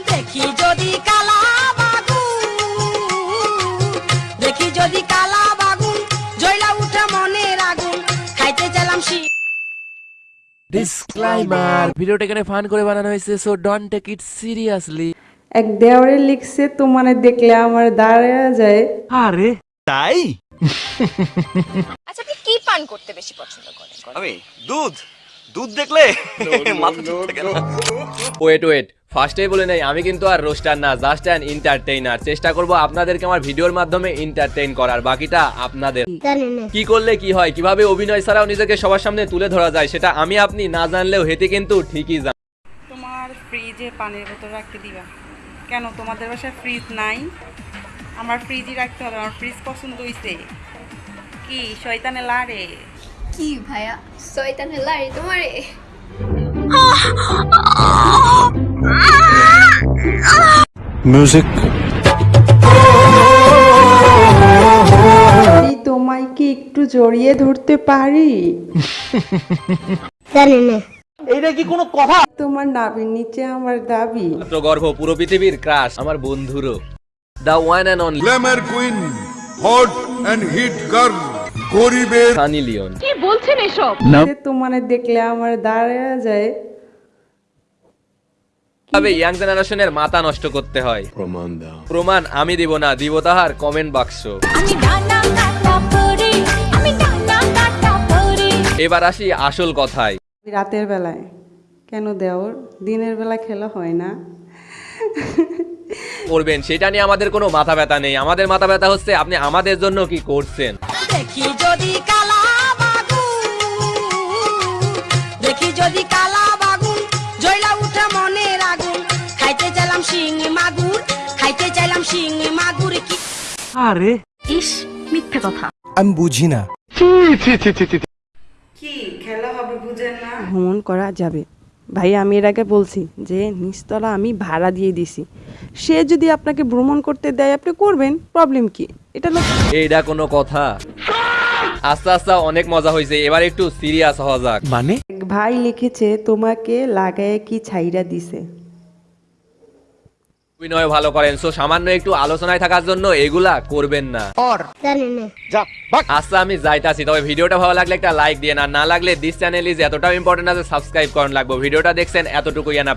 দেখি যদি কালা বাগুন দেখি যদি কালা বাগুন জয়লা উঠে মনের আগুন খাইতে চাইলাম শি ডিসক্লাইমার ভিডিওটা এখানে ফান করে বানানো হয়েছে so don't take it seriously এক দেওয়ারে লিখছে তোমারে দেখলে আমার দাঁড়ায় যায়। আরে। তাই? আচ্ছা আপনি কি পান করতে বেশি পছন্দ করেন? আমি দুধ। দুধ দেখলে মাথা ওয়েট ওয়েট ফার্স্টেই বলে নেই আমি কিন্তু আর রোস্টার না জাস্ট অ্যান এন্টারটেইনার চেষ্টা করব আপনাদেরকে আমার ভিডিওর মাধ্যমে এন্টারটেইন করার বাকিটা আপনাদের। কি করলে কি হয় কীভাবে অভিনয় ছাড়াও নিজেকে সবার সামনে তুলে ধরা যায় সেটা আমি আপনি না জানলেও হেতে কিন্তু ঠিকই জান তোমার ফ্রিজে পানির বোতল রাখতে দিবা। কেন? তোমাদের বাসায় ফ্রিজ নাই। আমার ফ্রিজই রাখতে হবে আমার ফ্রিজ পছন্দ হইছে। কি শয়তানে লারে? কি ভাইয়া? শয়তানের লাড়ি তোমারে। এই তোমায় কি একটু জড়িয়ে ধরতে পারি? তোমার নাভির নিচে আমার দাবি। গর্ভ পুরো পৃথিবীর ক্রাশ আমার বন্ধুরও। The one and only glamour queen hot and hit girl গরিবের সানি লিওন যে তোমারে দেখলে আমার দাঁড়ায় যায়। তবে ইয়াং জেনারেশনের মাথা নষ্ট করতে হয়। প্রমাণ দাও। প্রমাণ আমি দিব না দিব তাহার কমেন্ট বাক্স এবার আসি আসল কথায়। রাতের বেলায় কেন দেওর দিনের বেলা খেলা হয় না। করবেন সেটা নিয়ে আমাদের কোনো মাথা ব্যথা নেই। আমাদের মাথা ব্যথা হচ্ছে আপনি আমাদের জন্য কি করছেন? দেখি যদি কালা বাগুন দেখি যদি কালা বাগুন জয়লা উঠে মনের আগুন। খাইতে চাইলাম শিং মাগুর খাইতে চাইলাম শিং মাগুর কি ইস মিথ্যে কথা। আমি বুঝি না। কি খেলা হবে বুঝেন না। ভ্রমণ করা যাবে। ভাই আমি এর আগে বলছি যে নিচতলা আমি ভাড়া দিয়ে দিছি। সে যদি আপনাকে ভ্রমণ করতে দেয় আপনি করবেন। প্রবলেম কি? এটা না এইটা কোনো কথা। আস্তে আস্তে অনেক মজা হয়েছে। এবার একটু সিরিয়াস হওয়া যাক। মানে? ভাই লিখেছে তোমাকে লাগায় কি ছাইরা দিছে? অভিনয় ভালো করেন। সো সামান্য একটু আলোচনায় থাকার জন্য এগুলা করবেন না। আচ্ছা আমি যাইতাছি তবে ভিডিওটা ভালো লাগলে একটা লাইক দিয়ে না না লাগলে দিস চ্যানেল ইজ এতটাও ইম্পর্টেন্ট আছে সাবস্ক্রাইব করেন লাগবে। ভিডিওটা দেখছেন এতটুকুই না